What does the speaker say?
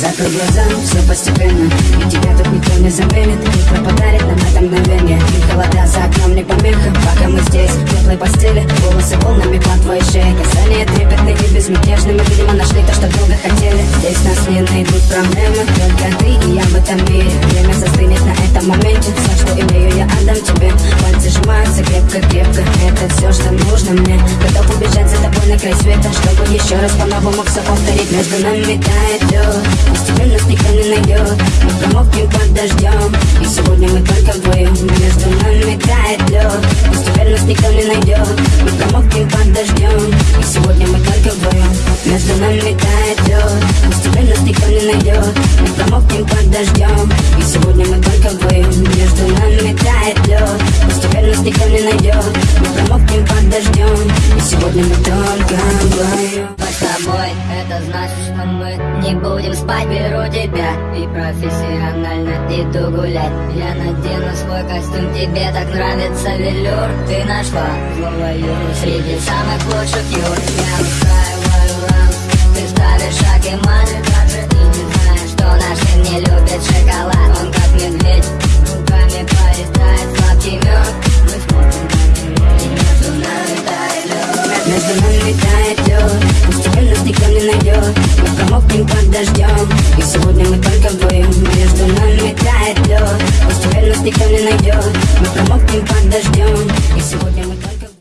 Закрой глаза, все постепенно. И тебя тут никто не заменит Утро подарит нам это мгновение холода за окном не помеха Пока мы здесь, в теплой постели. Волосы волнами по твоей шее Касания трепетные и безмятежные Мы, видимо, нашли то, что долго хотели. Здесь нас не найдут проблемы Только ты и я в этом мире. Время застынет на край света Чтобы еще раз по-новому все повторить. Между нами тает лед Постепенно никто не найдет Мы промокнем под дождем И сегодня мы только вдвоем Между нами тает лед Постепенно никто не найдет Мы промокнем под дождем И сегодня мы только вдвоем Между нами тает лед Постепенно никто не найдет Мы промокнем под дождем И сегодня мы только вдвоем Между нами тает лед Постепенно никто не найдет сегодня мы только вдвоем с тобой, это значит, что мы не будем спать. Беру тебя и профессионально иду гулять. Я надену свой костюм, тебе так нравится велюр. Ты нашла злого Юру среди самых лучших юр Я Между нами тает лед Постепенно нас никто не найдет Мы промокнем под дождем И сегодня мы только вдвоем Между нами тает лед Постепенно нас никто не найдет Мы промокнем под дождем И сегодня мы только